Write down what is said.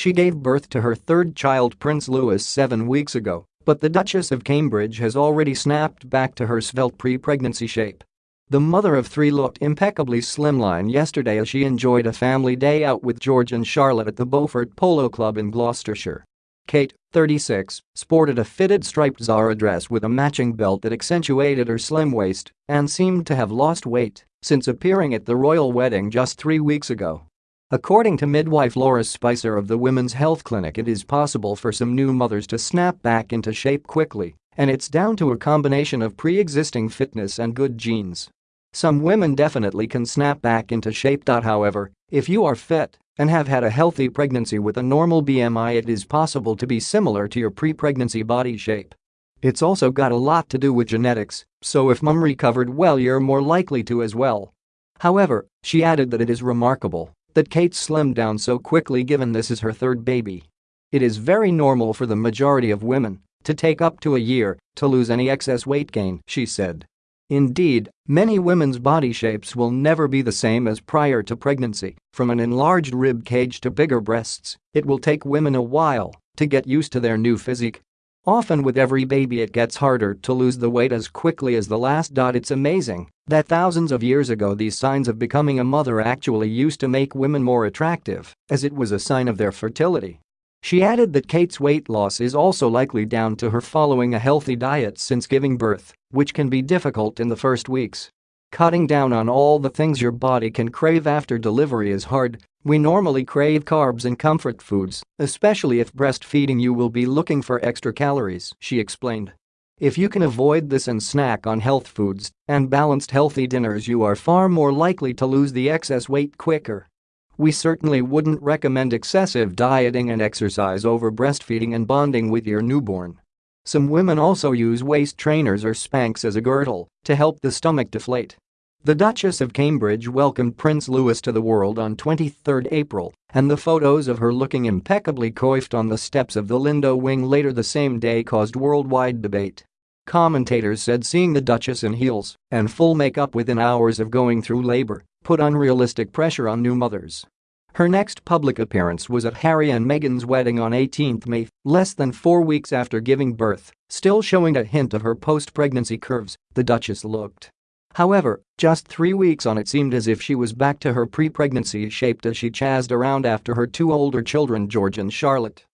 She gave birth to her third child Prince Louis seven weeks ago, but the Duchess of Cambridge has already snapped back to her svelte pre-pregnancy shape. The mother of three looked impeccably slimline yesterday as she enjoyed a family day out with George and Charlotte at the Beaufort Polo Club in Gloucestershire. Kate, 36, sported a fitted striped Zara dress with a matching belt that accentuated her slim waist and seemed to have lost weight since appearing at the royal wedding just three weeks ago. According to midwife Laura Spicer of the Women's Health Clinic it is possible for some new mothers to snap back into shape quickly, and it's down to a combination of pre-existing fitness and good genes. Some women definitely can snap back into shape. However, if you are fit and have had a healthy pregnancy with a normal BMI it is possible to be similar to your pre-pregnancy body shape. It's also got a lot to do with genetics, so if mum recovered well you're more likely to as well. However, she added that it is remarkable that Kate slimmed down so quickly given this is her third baby. It is very normal for the majority of women to take up to a year to lose any excess weight gain, she said. Indeed, many women's body shapes will never be the same as prior to pregnancy, from an enlarged rib cage to bigger breasts, it will take women a while to get used to their new physique. Often with every baby it gets harder to lose the weight as quickly as the last. Dot it's amazing that thousands of years ago these signs of becoming a mother actually used to make women more attractive, as it was a sign of their fertility. She added that Kate's weight loss is also likely down to her following a healthy diet since giving birth, which can be difficult in the first weeks. Cutting down on all the things your body can crave after delivery is hard, we normally crave carbs and comfort foods, especially if breastfeeding you will be looking for extra calories, she explained. If you can avoid this and snack on health foods and balanced healthy dinners you are far more likely to lose the excess weight quicker. We certainly wouldn't recommend excessive dieting and exercise over breastfeeding and bonding with your newborn. Some women also use waist trainers or Spanx as a girdle to help the stomach deflate. The Duchess of Cambridge welcomed Prince Louis to the world on 23 April, and the photos of her looking impeccably coiffed on the steps of the Lindo wing later the same day caused worldwide debate. Commentators said seeing the Duchess in heels and full makeup within hours of going through labor put unrealistic pressure on new mothers. Her next public appearance was at Harry and Meghan's wedding on 18 May, less than four weeks after giving birth, still showing a hint of her post-pregnancy curves, the Duchess looked. However, just three weeks on it seemed as if she was back to her pre-pregnancy shape as she chazzed around after her two older children George and Charlotte.